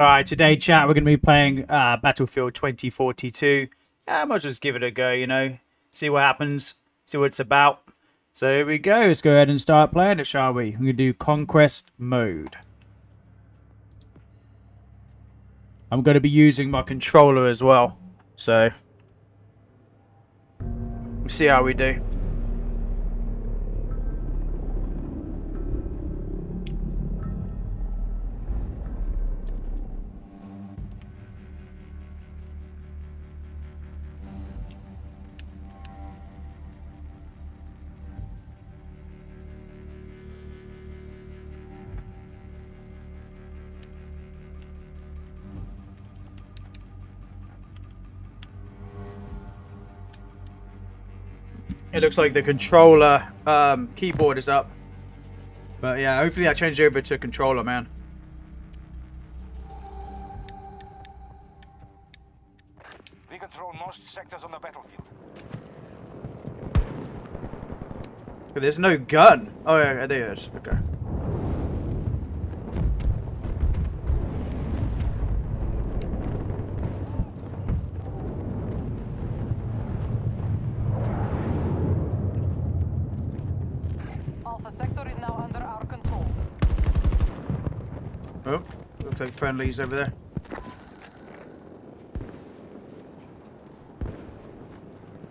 All right, today, chat, we're going to be playing uh, Battlefield 2042. I might just give it a go, you know, see what happens, see what it's about. So here we go. Let's go ahead and start playing it, shall we? We're going to do Conquest Mode. I'm going to be using my controller as well. So, we'll see how we do. It looks like the controller um, keyboard is up. But yeah, hopefully that changes over to controller, man. We control most sectors on the battlefield. There's no gun. Oh, yeah, there it is. Okay. Alpha sector is now under our control. Oh, looks like friendlies over there.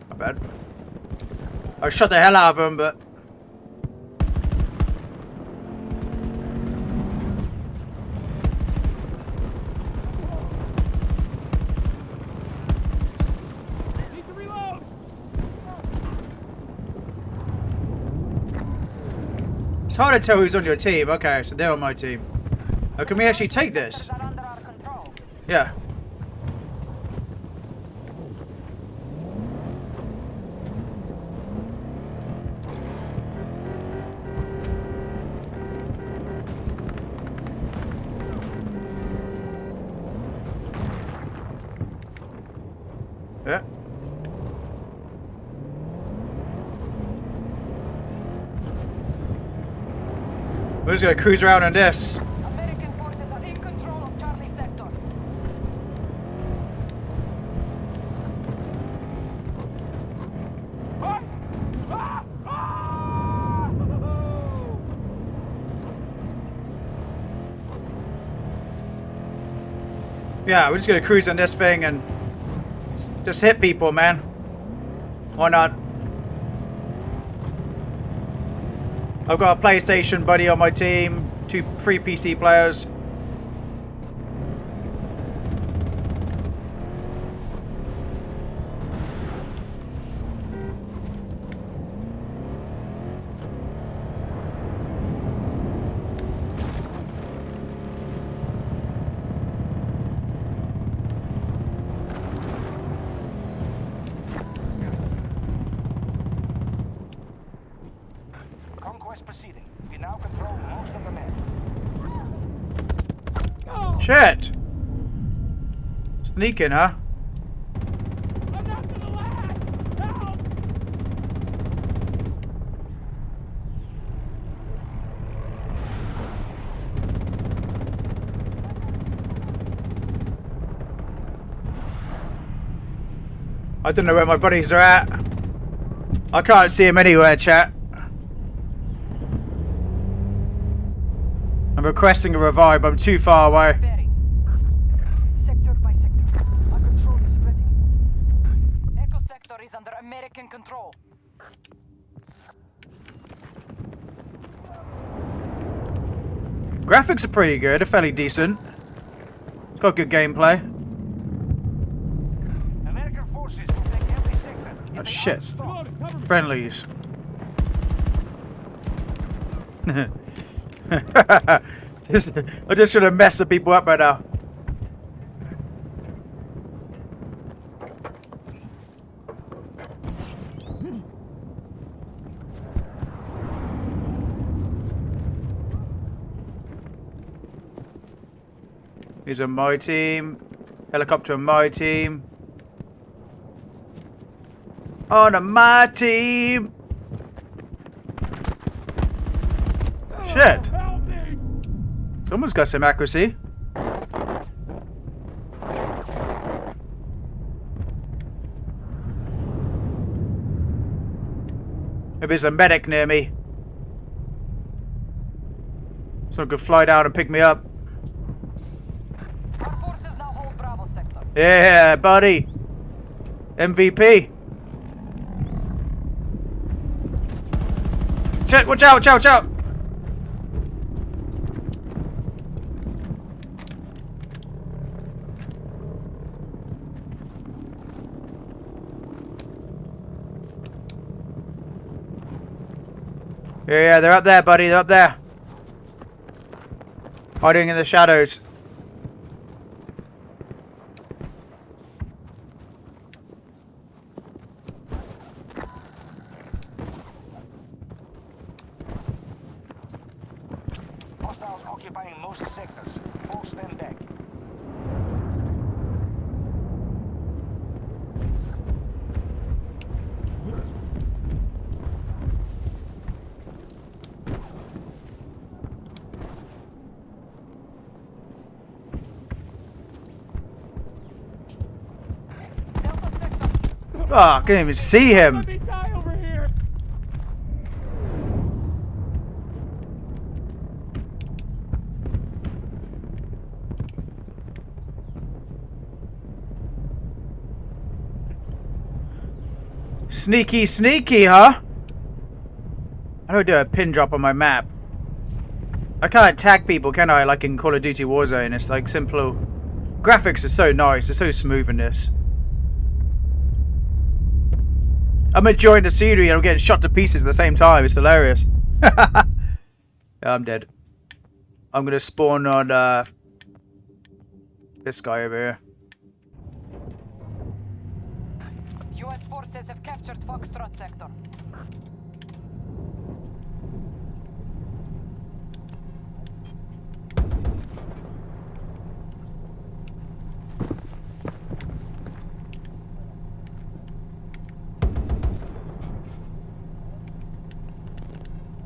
Not bad. I shot the hell out of them, but... It's hard to tell who's on your team. Okay, so they're on my team. Oh, can we actually take this? Yeah. Yeah. We're just gonna cruise around on this. American forces are in control of Charlie sector. Yeah, we're just gonna cruise on this thing and just hit people, man. Why not? I've got a PlayStation buddy on my team, two, three PC players. Conquest proceeding. We now control most of the map. Shit! Huh? I don't know where my buddies are at. I can't see them anywhere, chat. I'm requesting a revive, I'm too far away. Berry. Sector by sector. Our control is spreading. Echo sector is under American control. Graphics are pretty good, they're fairly decent. It's got good gameplay. American forces every. Oh shit. outstopped. Friendlies. just, I just should have messed some people up right now. He's on my team. Helicopter on my team. On my team! Shit! Someone's got some accuracy. Maybe there's a medic near me. Someone could fly down and pick me up. Yeah, buddy. MVP. Shit, watch out, watch out, watch out. Yeah, yeah, they're up there, buddy. They're up there. Hiding in the shadows. Hostiles occupying most sectors. Force them back. Delta sector. Oh, I couldn't even see him. Let me die over here. Sneaky, sneaky, huh? How do I do a pin drop on my map? I can't tag people, can I? Like in Call of Duty Warzone, it's like simple. Graphics are so nice, it's so smooth in this. I'm enjoying the scenery and I'm getting shot to pieces at the same time. It's hilarious. I'm dead. I'm gonna spawn on uh, this guy over here. U.S. forces have captured Foxtrot sector.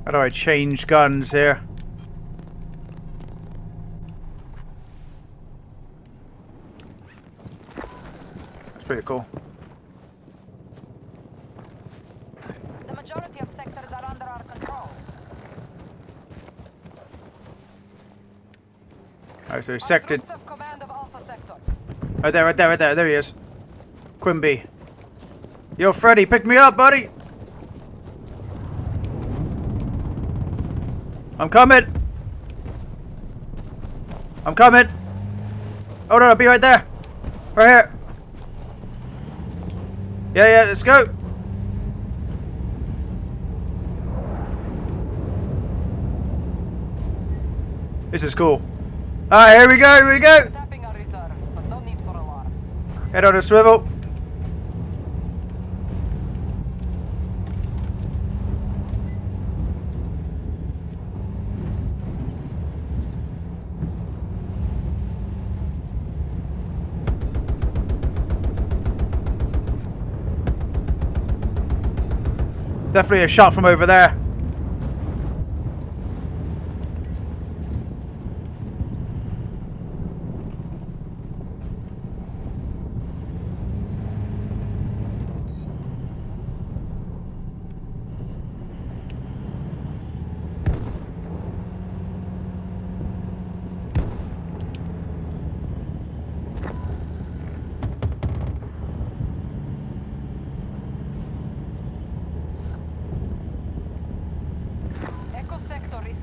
How do I change guns here? That's pretty cool. The majority of sectors are under our control. Alright, so sector. troops command of Alpha sector. Right there, right there, right there. There he is. Quimby. Yo, Freddy, pick me up, buddy. I'm coming. I'm coming. Oh no, I'll be right there. Right here. Yeah, yeah, let's go. This is cool. Alright, here we go, here we go. Head on a swivel. Definitely a shot from over there.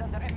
under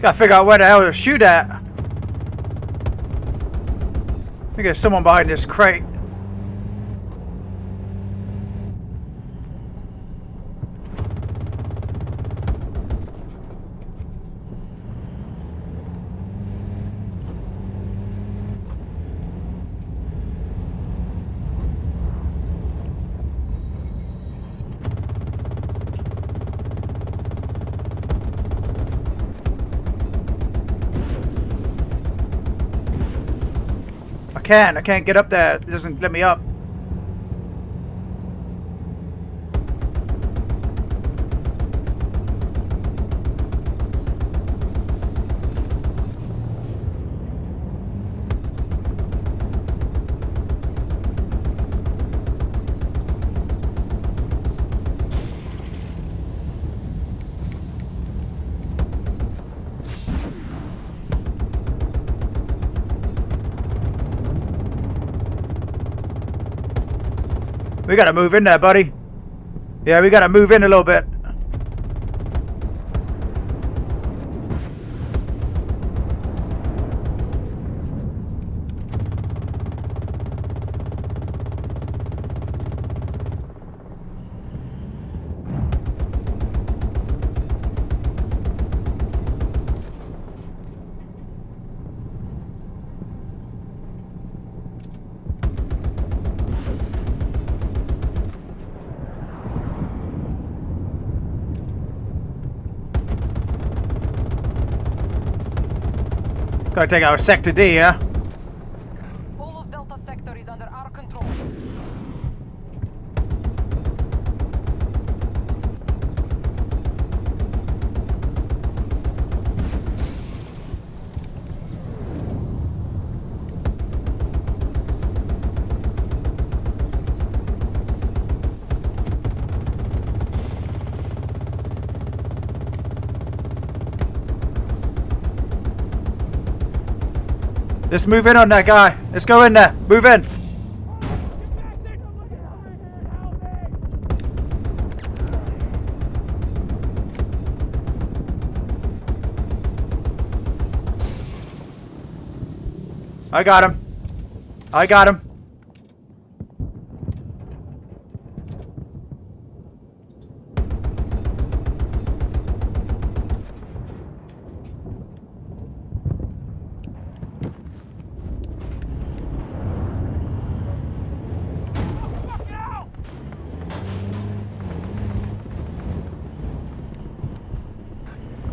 Gotta figure out where the hell to shoot at. I there's someone behind this crate. I can't. I can't get up there. It doesn't let me up. We gotta move in there, buddy. Yeah, we gotta move in a little bit. Gotta take our sector D, yeah? Let's move in on that guy. Let's go in there. Move in. I got him. I got him.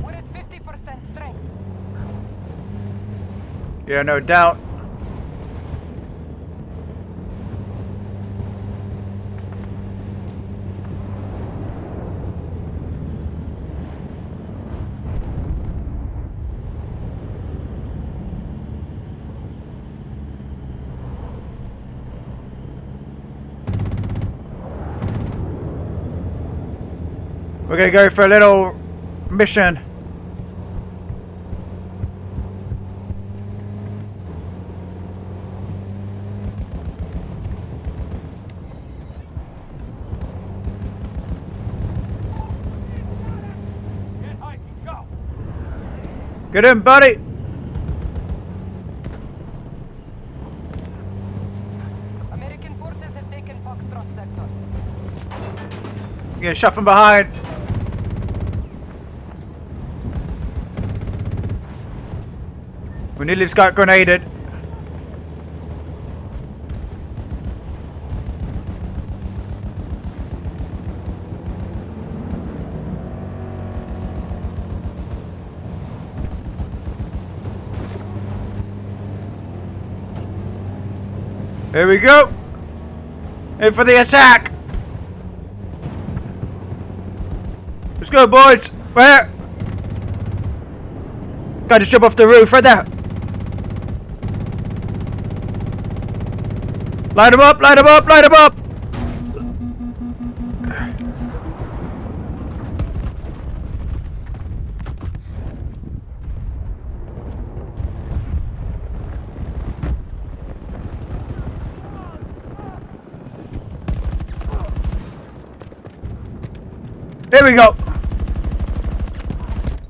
We're at 50% strength. Yeah, no doubt. We're gonna go for a little mission. Get hiking, go! Get in, buddy. American forces have taken Foxtrot Sector. Get shot from behind. We nearly just got grenaded. Here we go. In for the attack. Let's go, boys. Where? Gotta jump off the roof right there. Light him up, light him up, light him up. we go.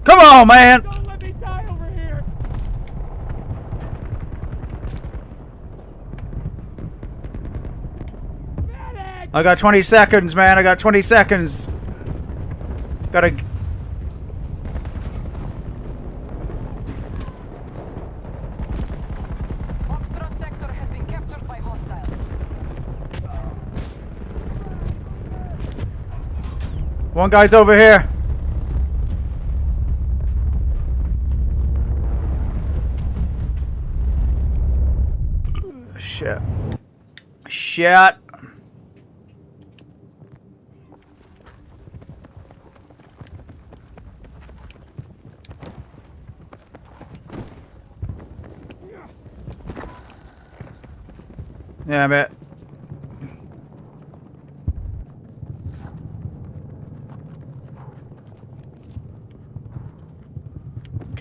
Come on, man. I got 20 seconds, man. I got 20 seconds. Gotta One guy's over here. Shit. Shit. Yeah, I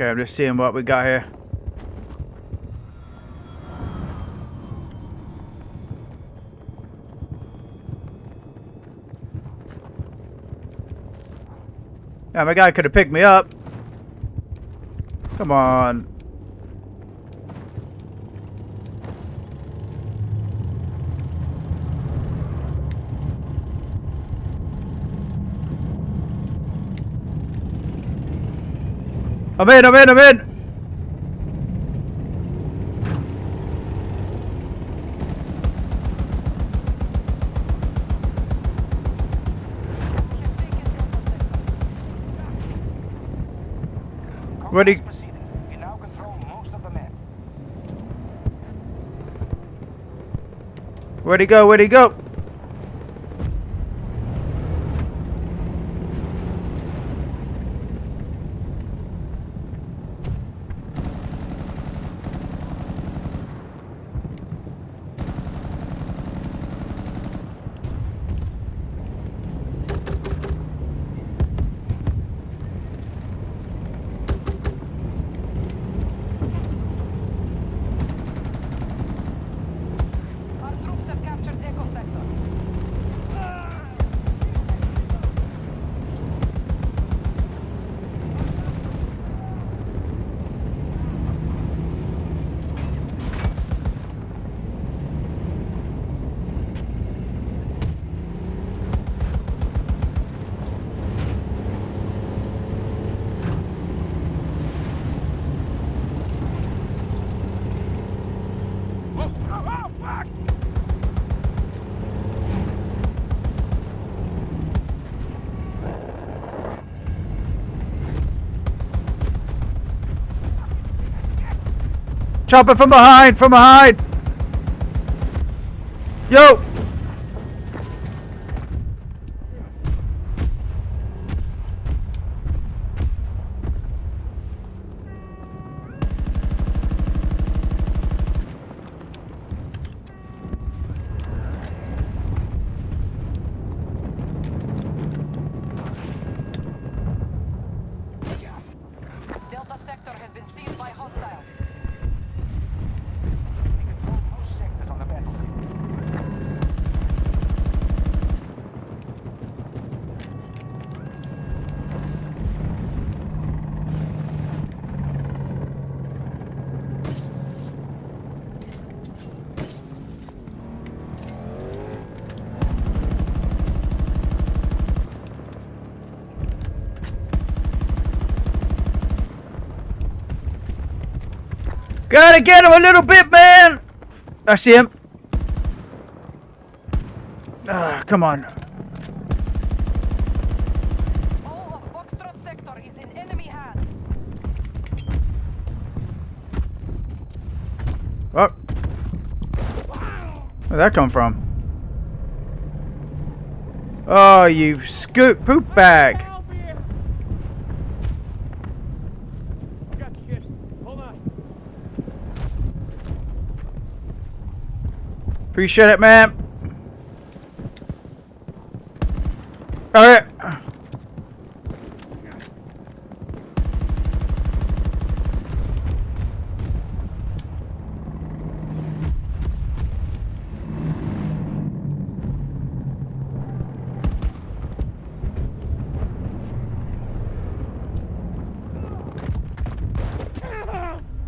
Okay, I'm just seeing what we got here. Yeah, my guy could have picked me up. Come on. I'm in, I'm in, I'm in! We have taken Delta sector. Where'd he- Combat proceeding. We now control most of the map. Where'd he go? Where'd he go? Our troops have captured Echo sector. Oh, oh, oh, fuck! Chopper from behind! From behind! Yo! Delta sector has been seized by hostiles. We control most sectors on the battlefield. Gotta get him a little bit, man! I see him. Ah, come on. Oh. Where'd that come from? Oh, you scoop poop bag. Help here! I got shit. Hold on. Appreciate it, man. Alright.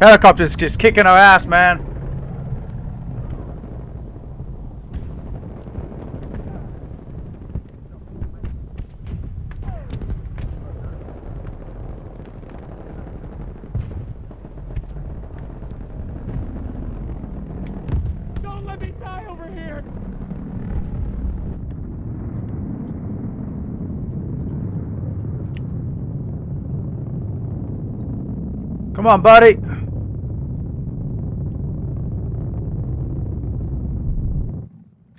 Helicopter's just kicking our ass, man. Come on, buddy.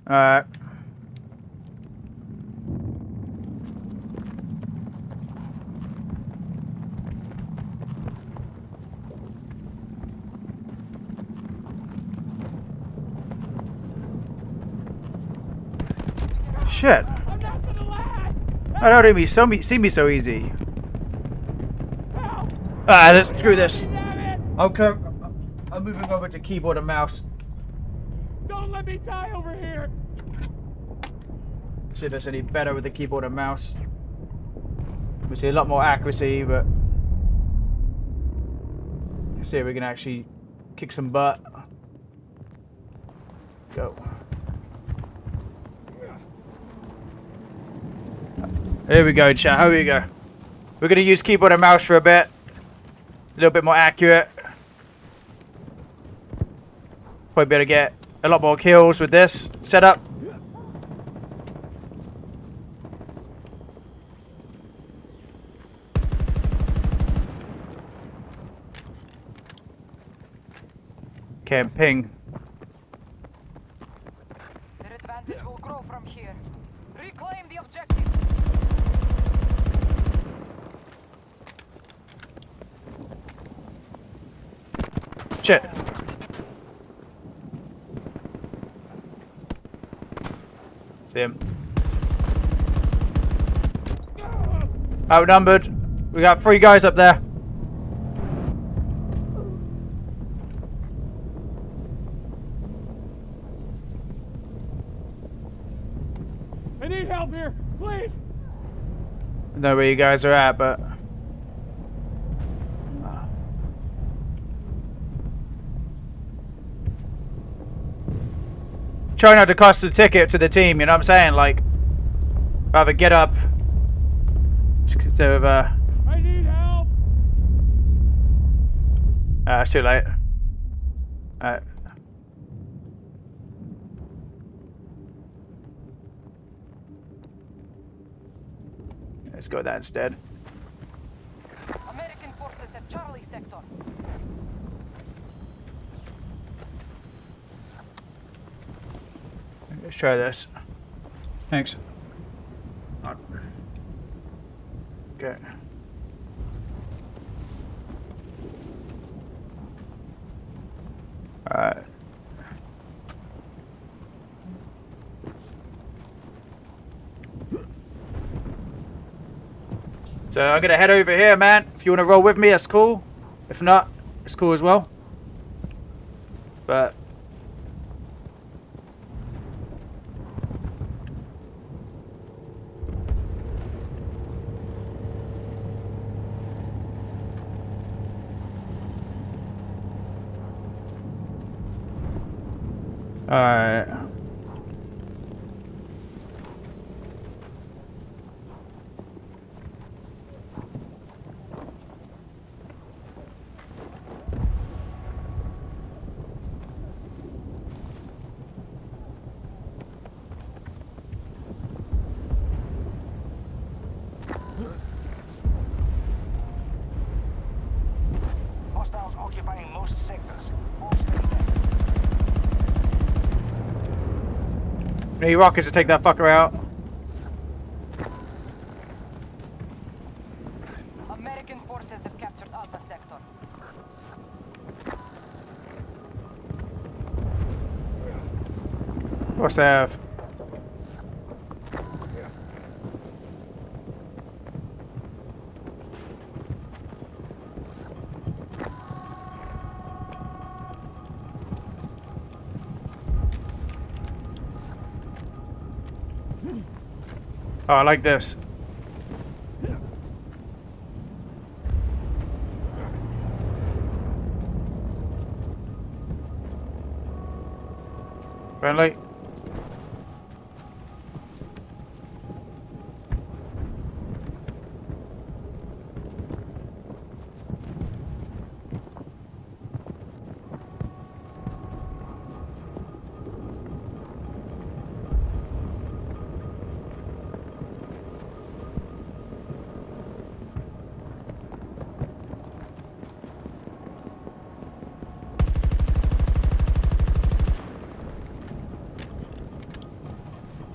Alright. Shit. I don't even see me so easy. Help! Ah, let's screw this. Damn! I'm, co- I'm moving over to keyboard and mouse. Don't let me die over here! See if there's any better with the keyboard and mouse. We see a lot more accuracy, but let's see if we can actually kick some butt. Go. Here we go, chat. Here we go. We're gonna use keyboard and mouse for a bit. A little bit more accurate. Probably better get a lot more kills with this setup. Can't ping. Their advantage will grow from here. Reclaim the objective. Shit. See him. Outnumbered. We got three guys up there. I need help here! Please! know where you guys are at, but try not to cost the ticket to the team. You know what I'm saying? Like, rather get up. Instead of uh, I need help! uh it's too late. Uh, let's go with that instead. American forces have Charlie sector. Let's try this. Thanks. Okay. Alright. So I'm gonna head over here, man. If you wanna roll with me, that's cool. If not, it's cool as well. But Alright. Hostiles occupying most sectors. Most intact. Need rockets to take that fucker out. American forces have captured Alpha sector. What's that? Oh, Oh, I like this.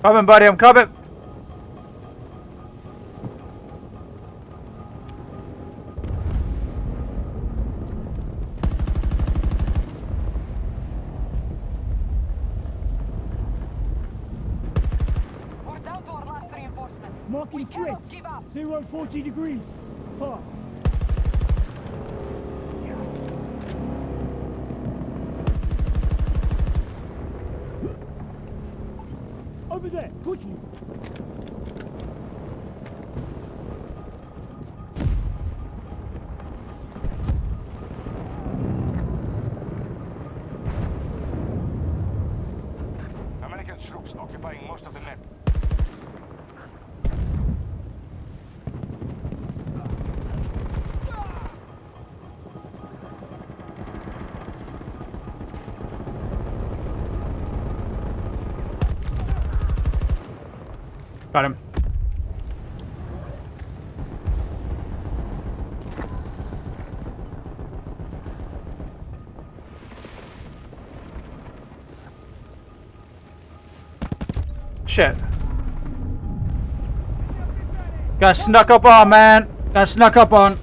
Coming, buddy. I'm coming. We're down to our last reinforcements. Marking we threat. cannot give up. Zero 40 degrees. Huh. Over there, quickly. American troops occupying most of Got him. Shit. Got snuck up on, man. Got snuck up on.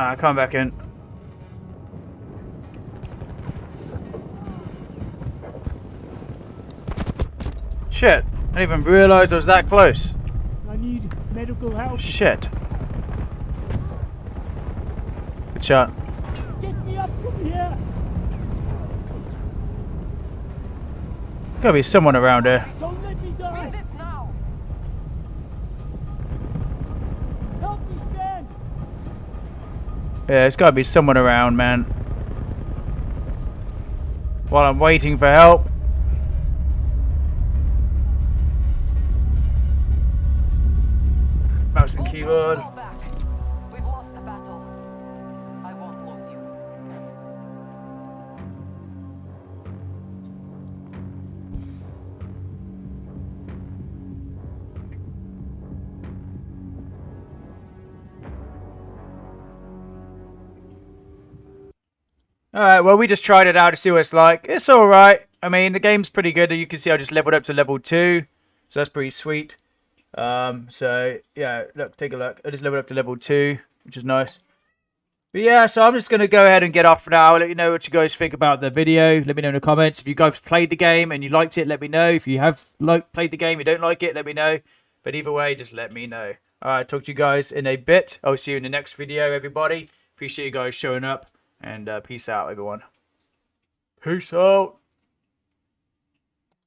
Alright, come back in. Shit. I didn't even realize I was that close. I need medical help. Shit. Good shot. Get me up from here. Gotta be someone around here. Don't let me die. this now. Help me stand. Yeah, there's gotta be someone around, man. While I'm waiting for help. Mouse and keyboard. Alright, well, we just tried it out to see what it's like. It's alright. I mean, the game's pretty good. You can see I just leveled up to level 2. So that's pretty sweet. Um, so, yeah, look, take a look. I just leveled up to level 2, which is nice. But yeah, so I'm just going to go ahead and get off for now. Let you know what you guys think about the video. Let me know in the comments. If you guys played the game and you liked it, let me know. If you have played the game, you don't like it, let me know. But either way, just let me know. Alright, talk to you guys in a bit. I'll see you in the next video, everybody. Appreciate you guys showing up. And uh, peace out, everyone. Peace out.